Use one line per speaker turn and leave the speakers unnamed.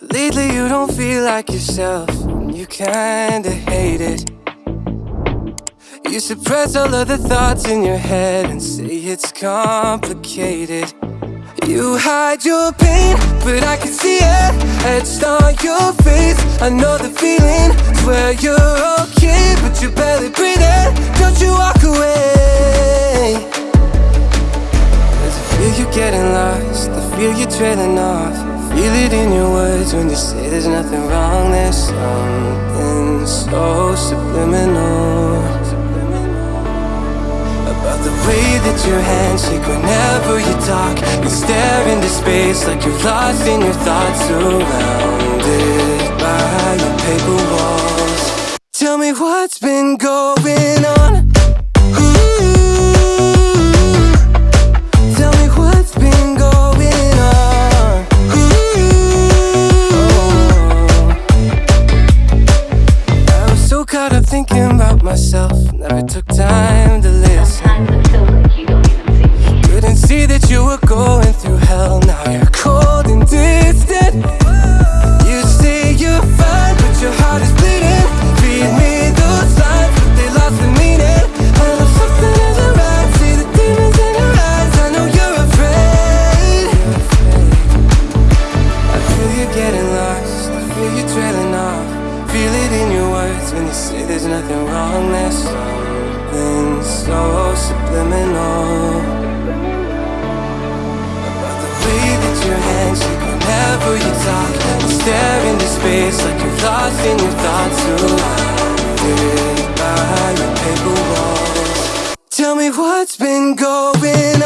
Lately you don't feel like yourself, and you kinda hate it. You suppress all of the thoughts in your head and say it's complicated. You hide your pain, but I can see it etched on your face. I know the feeling, swear you're okay, but you're barely breathing. Don't you walk away. I feel you getting lost, I feel you trailing off. Feel it in your words when you say there's nothing wrong. There's something so subliminal about the way that your hands shake whenever you talk. You stare into space like you're lost in your thoughts, surrounded by your paper walls. Tell me what's been going on. Thinking about myself, never took time nothing wrong. There's something so subliminal about the way that your hands shake whenever you talk. You stare into space like you're lost in your thoughts. Surrounded by your paper walls. Tell me what's been going on.